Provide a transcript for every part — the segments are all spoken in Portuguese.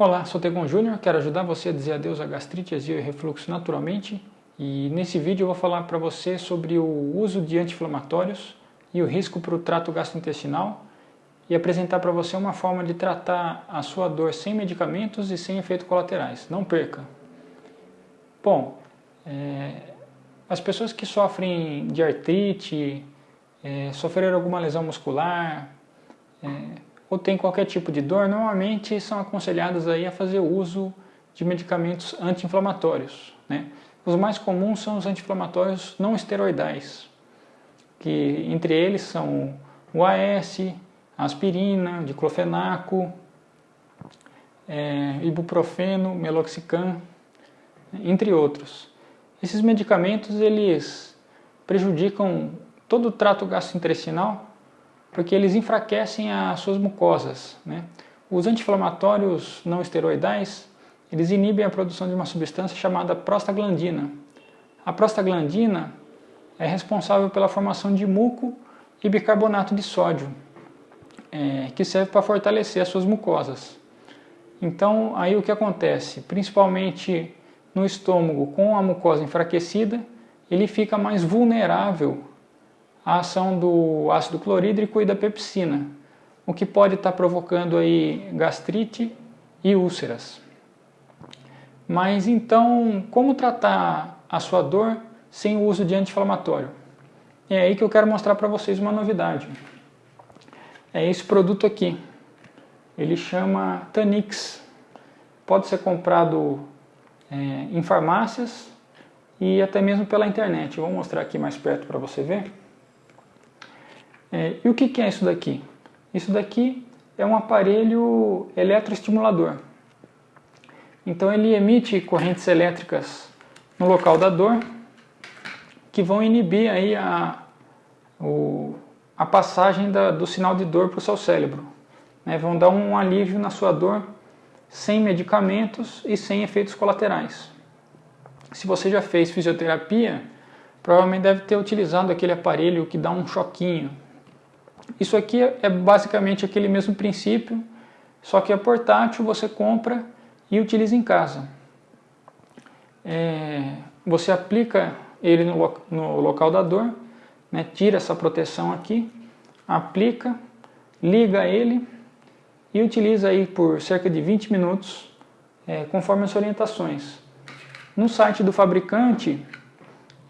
Olá, sou Tegon Júnior, quero ajudar você a dizer adeus à gastrite, azia e refluxo naturalmente. E nesse vídeo eu vou falar para você sobre o uso de anti-inflamatórios e o risco para o trato gastrointestinal e apresentar para você uma forma de tratar a sua dor sem medicamentos e sem efeitos colaterais. Não perca! Bom, é, as pessoas que sofrem de artrite, é, sofreram alguma lesão muscular, é, ou tem qualquer tipo de dor, normalmente são aconselhadas aí a fazer uso de medicamentos anti-inflamatórios. Né? Os mais comuns são os anti-inflamatórios não esteroidais, que entre eles são o AS, aspirina, diclofenaco, é, ibuprofeno, meloxicam, entre outros. Esses medicamentos eles prejudicam todo o trato gastrointestinal porque eles enfraquecem as suas mucosas. Né? Os anti-inflamatórios não esteroidais, eles inibem a produção de uma substância chamada prostaglandina. A prostaglandina é responsável pela formação de muco e bicarbonato de sódio, é, que serve para fortalecer as suas mucosas. Então, aí o que acontece? Principalmente no estômago, com a mucosa enfraquecida, ele fica mais vulnerável a ação do ácido clorídrico e da pepsina, o que pode estar provocando aí gastrite e úlceras. Mas então, como tratar a sua dor sem o uso de anti-inflamatório? É aí que eu quero mostrar para vocês uma novidade. É esse produto aqui. Ele chama Tanix. Pode ser comprado é, em farmácias e até mesmo pela internet. Eu vou mostrar aqui mais perto para você ver. É, e o que, que é isso daqui? Isso daqui é um aparelho eletroestimulador. Então ele emite correntes elétricas no local da dor que vão inibir aí a, o, a passagem da, do sinal de dor para o seu cérebro. Né? Vão dar um alívio na sua dor sem medicamentos e sem efeitos colaterais. Se você já fez fisioterapia, provavelmente deve ter utilizado aquele aparelho que dá um choquinho, isso aqui é basicamente aquele mesmo princípio, só que é portátil, você compra e utiliza em casa. É, você aplica ele no, no local da dor, né, tira essa proteção aqui, aplica, liga ele e utiliza aí por cerca de 20 minutos, é, conforme as orientações. No site do fabricante,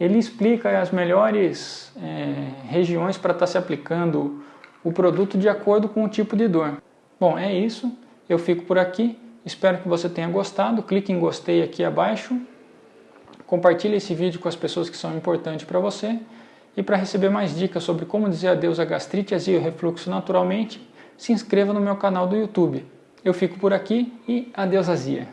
ele explica as melhores é, regiões para estar tá se aplicando o produto de acordo com o tipo de dor. Bom, é isso. Eu fico por aqui. Espero que você tenha gostado. Clique em gostei aqui abaixo. Compartilhe esse vídeo com as pessoas que são importantes para você. E para receber mais dicas sobre como dizer adeus à gastrite, azia e refluxo naturalmente, se inscreva no meu canal do YouTube. Eu fico por aqui e adeus azia.